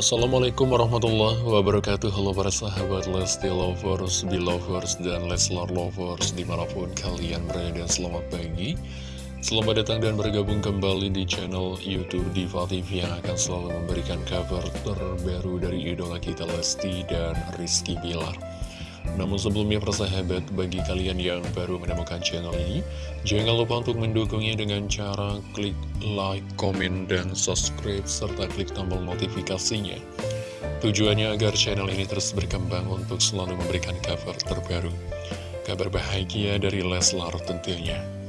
Assalamualaikum warahmatullahi wabarakatuh. Halo para sahabat Lesti Lovers, Belovers, dan Leslar Lovers Di mana pun kalian berada. Selamat pagi. Selamat datang dan bergabung kembali di channel Youtube Diva TV Yang akan selalu memberikan kabar terbaru dari idola kita Lesti dan Rizky Bilar namun sebelumnya persahabat, bagi kalian yang baru menemukan channel ini, jangan lupa untuk mendukungnya dengan cara klik like, komen, dan subscribe, serta klik tombol notifikasinya. Tujuannya agar channel ini terus berkembang untuk selalu memberikan kabar terbaru. Kabar bahagia dari Leslar tentunya.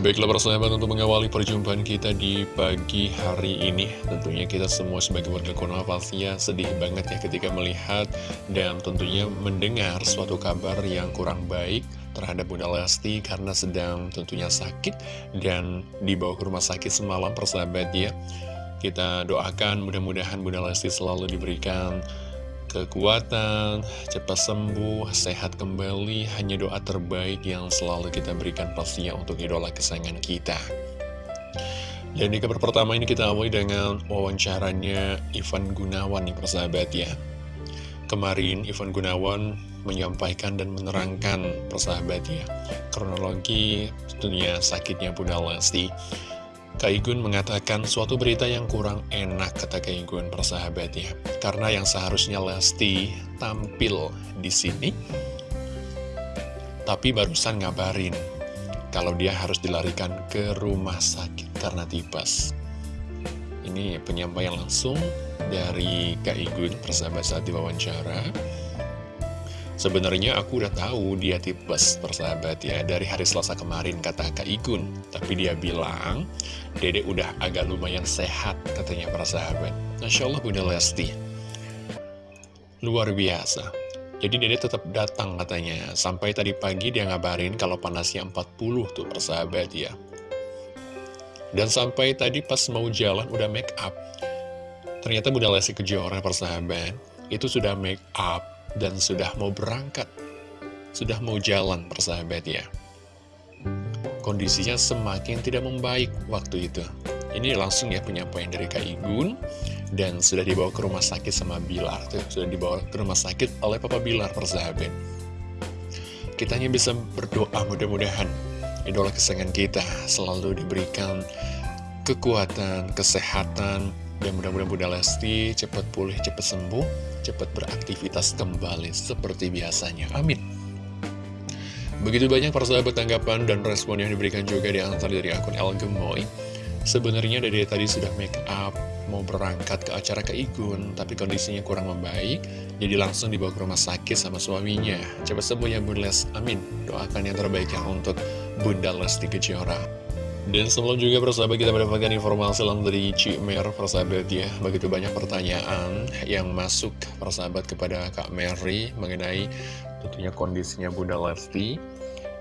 Baiklah persahabat untuk mengawali perjumpaan kita di pagi hari ini Tentunya kita semua sebagai warga Konoha pastinya sedih banget ya ketika melihat Dan tentunya mendengar suatu kabar yang kurang baik terhadap Bunda Lesti Karena sedang tentunya sakit dan dibawa ke rumah sakit semalam persahabat ya. Kita doakan mudah-mudahan Bunda Lesti selalu diberikan kekuatan, cepat sembuh, sehat kembali, hanya doa terbaik yang selalu kita berikan pastinya untuk idola kesayangan kita. Dan di kabar pertama ini kita awali dengan wawancaranya Ivan Gunawan nih persahabat ya. Kemarin Ivan Gunawan menyampaikan dan menerangkan persahabat ya, kronologi tentunya sakitnya Bunda Lesti. Kaigun mengatakan suatu berita yang kurang enak kata Kaigun persahabat ya Karena yang seharusnya Lesti tampil di sini Tapi barusan ngabarin Kalau dia harus dilarikan ke rumah sakit karena tipes. Ini penyampaian langsung dari Kaigun persahabat saat diwawancara Sebenarnya aku udah tahu dia tipes persahabat ya. Dari hari Selasa kemarin kata Kak Igun Tapi dia bilang Dede udah agak lumayan sehat katanya persahabat. Masya Allah Bunda Lesti. Luar biasa. Jadi Dede tetap datang katanya. Sampai tadi pagi dia ngabarin kalau panasnya 40 tuh persahabat ya. Dan sampai tadi pas mau jalan udah make up. Ternyata Bunda Lesti Kejora persahabat. Itu sudah make up dan sudah mau berangkat, sudah mau jalan persahabat ya. Kondisinya semakin tidak membaik waktu itu. Ini langsung ya penyampaian dari Kak Igun dan sudah dibawa ke rumah sakit sama Bilar tuh, sudah dibawa ke rumah sakit oleh Papa Bilar persahabat. Kita hanya bisa berdoa mudah-mudahan idola kesayangan kita selalu diberikan kekuatan, kesehatan, dan mudah-mudahan Bunda Lesti cepat pulih, cepat sembuh, cepat beraktivitas kembali seperti biasanya. Amin. Begitu banyak persahabat tanggapan dan respon yang diberikan juga di antara dari akun El Gemoy. Sebenarnya dari tadi sudah make up, mau berangkat ke acara ke Igun, tapi kondisinya kurang membaik, jadi langsung dibawa ke rumah sakit sama suaminya. Cepat sembuh ya Bunda Les, amin. Doakan yang terbaik yang untuk Bunda Lesti Kejora. Dan sebelum juga persahabat kita mendapatkan informasi langsung dari Mer persahabat ya. Begitu banyak pertanyaan yang masuk persahabat kepada Kak Mary mengenai tentunya kondisinya Bunda Lesti.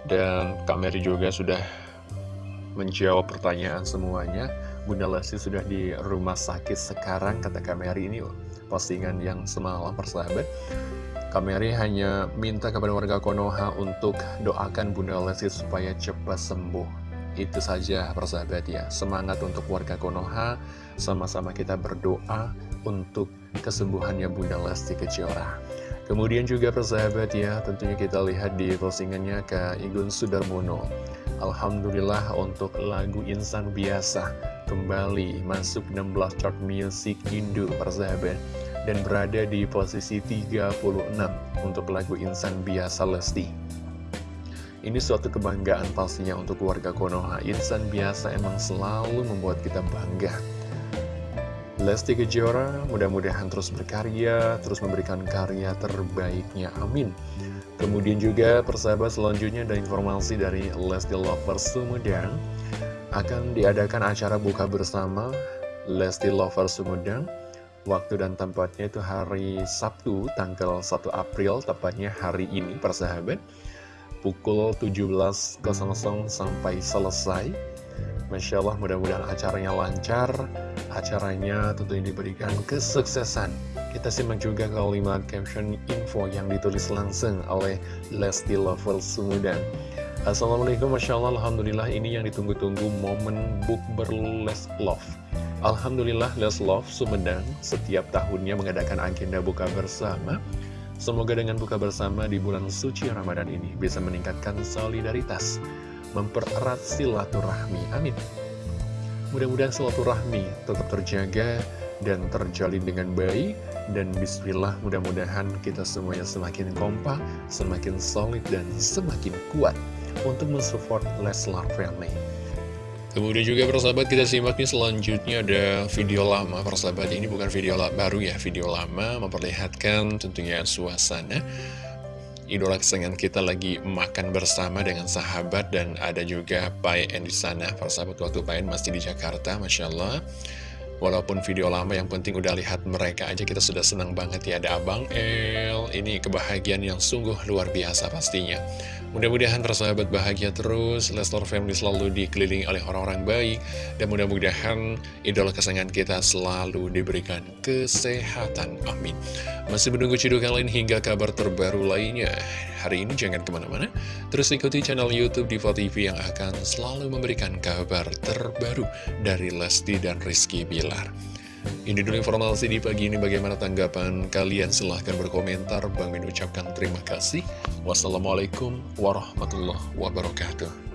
Dan Kak Mary juga sudah menjawab pertanyaan semuanya. Bunda Lesti sudah di rumah sakit sekarang kata Kak Mary ini postingan yang semalam persahabat Kak Mary hanya minta kepada warga Konoha untuk doakan Bunda Lesti supaya cepat sembuh itu saja persahabat ya. Semangat untuk warga Konoha. Sama-sama kita berdoa untuk kesembuhannya Bunda Lesti Kejora. Kemudian juga persahabat ya Tentunya kita lihat di postingannya ke Igun Sudarmono. Alhamdulillah untuk lagu Insan Biasa Kembali masuk 16 chart music Indo persahabat. Dan berada di posisi 36 untuk lagu Insan Biasa Lesti ini suatu kebanggaan pastinya untuk keluarga Konoha. Insan biasa emang selalu membuat kita bangga. Lesti Kejora mudah-mudahan terus berkarya, terus memberikan karya terbaiknya. Amin. Kemudian juga persahabat selanjutnya ada informasi dari Lesti Lovers Sumedang akan diadakan acara buka bersama Lesti Lovers Sumedang Waktu dan tempatnya itu hari Sabtu, tanggal 1 April, tepatnya hari ini, persahabat pukul 17.00 sampai selesai. Masya Allah mudah-mudahan acaranya lancar. Acaranya tentunya diberikan kesuksesan. Kita simak juga kalimat caption info yang ditulis langsung oleh Lesti Lover Sumudan Assalamualaikum Masya Allah. Alhamdulillah ini yang ditunggu-tunggu momen book berles love Alhamdulillah Love Sumedang setiap tahunnya mengadakan agenda buka bersama. Semoga dengan buka bersama di bulan suci Ramadan ini bisa meningkatkan solidaritas, mempererat silaturahmi. Amin. Mudah-mudahan silaturahmi tetap terjaga dan terjalin dengan baik. Dan bismillah mudah-mudahan kita semuanya semakin kompak, semakin solid, dan semakin kuat untuk mensupport Leslar Family. Kemudian juga persahabat kita simak nih selanjutnya ada video lama. Persahabat ini bukan video baru ya video lama memperlihatkan tentunya suasana idola kesayangan kita lagi makan bersama dengan sahabat dan ada juga Payen di sana. Persahabat waktu Payen masih di Jakarta Masya Allah. Walaupun video lama yang penting udah lihat mereka aja kita sudah senang banget ya. Ada Abang El Ini kebahagiaan yang sungguh luar biasa pastinya Mudah-mudahan persahabat bahagia terus Leslar Family selalu dikelilingi oleh orang-orang baik Dan mudah-mudahan idola kesayangan kita selalu diberikan kesehatan. Amin. Masih menunggu cidukan lain hingga kabar terbaru lainnya. Hari ini jangan ke mana-mana Terus ikuti channel Youtube Diva TV yang akan selalu memberikan kabar terbaru Dari Lesti dan Rizky Bila ini dulu informasi di pagi ini. Bagaimana tanggapan kalian? Silahkan berkomentar. Bang Min ucapkan terima kasih. Wassalamualaikum warahmatullahi wabarakatuh